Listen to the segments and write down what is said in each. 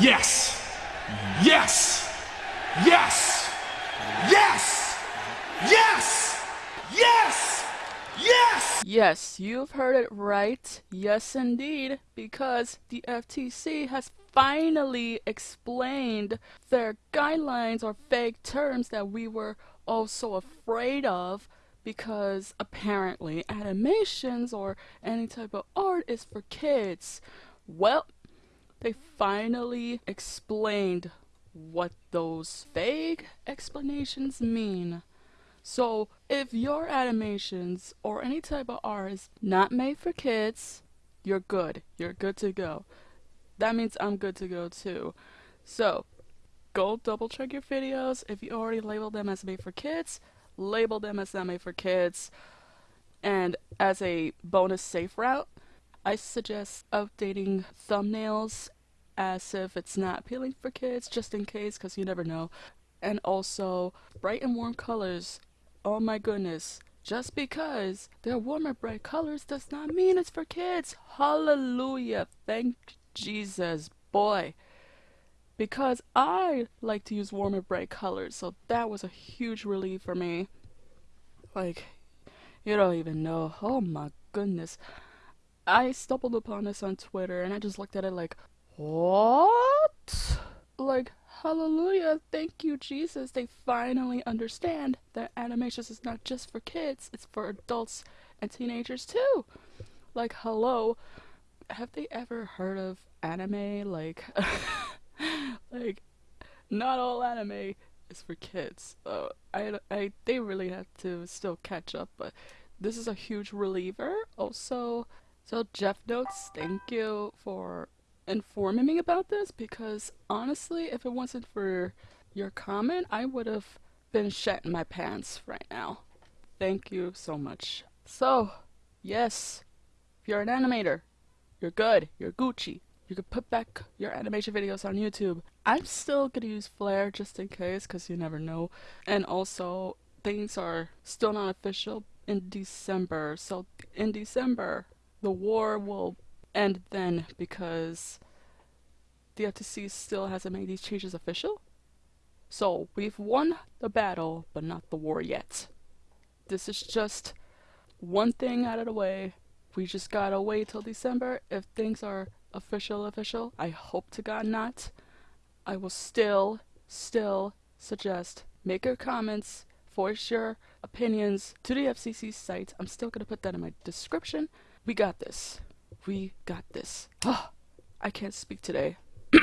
Yes! Yes! Yes! Yes! Yes! Yes! Yes! Yes, you've heard it right. Yes, indeed, because the FTC has finally explained their guidelines or vague terms that we were all so afraid of because apparently animations or any type of art is for kids. Well, they finally explained what those vague explanations mean. So, if your animations or any type of art is not made for kids, you're good. You're good to go. That means I'm good to go too. So, go double check your videos. If you already labeled them as made for kids, label them as not made for kids. And as a bonus safe route, I suggest updating thumbnails as if it's not appealing for kids, just in case, because you never know. And also, bright and warm colors. Oh my goodness. Just because they're warm and bright colors does not mean it's for kids. Hallelujah. Thank Jesus. Boy. Because I like to use warm and bright colors, so that was a huge relief for me. Like, you don't even know. Oh my goodness. I stumbled upon this on Twitter and I just looked at it like, what? Like, hallelujah, thank you, Jesus. They finally understand that animations is not just for kids, it's for adults and teenagers too. Like, hello, have they ever heard of anime? Like, like, not all anime is for kids. Uh, I, I, they really have to still catch up, but this is a huge reliever. Also, so Jeff Notes, thank you for informing me about this because honestly, if it wasn't for your comment, I would have been shatting my pants right now. Thank you so much. So, yes, if you're an animator, you're good, you're Gucci. You could put back your animation videos on YouTube. I'm still gonna use Flare just in case, because you never know. And also, things are still not official in December. So, in December, the war will end then because the FTC still hasn't made these changes official. So we've won the battle, but not the war yet. This is just one thing out of the way. We just gotta wait till December. If things are official, official, I hope to God not. I will still, still suggest make your comments, voice your opinions to the FCC site. I'm still gonna put that in my description. We got this. We got this. Oh, I can't speak today.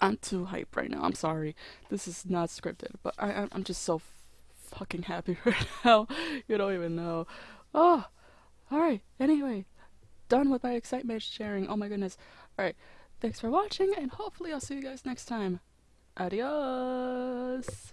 I'm too hyped right now. I'm sorry. This is not scripted, but I, I'm just so fucking happy right now. You don't even know. Oh, alright. Anyway, done with my excitement sharing. Oh my goodness. Alright. Thanks for watching, and hopefully I'll see you guys next time. Adios.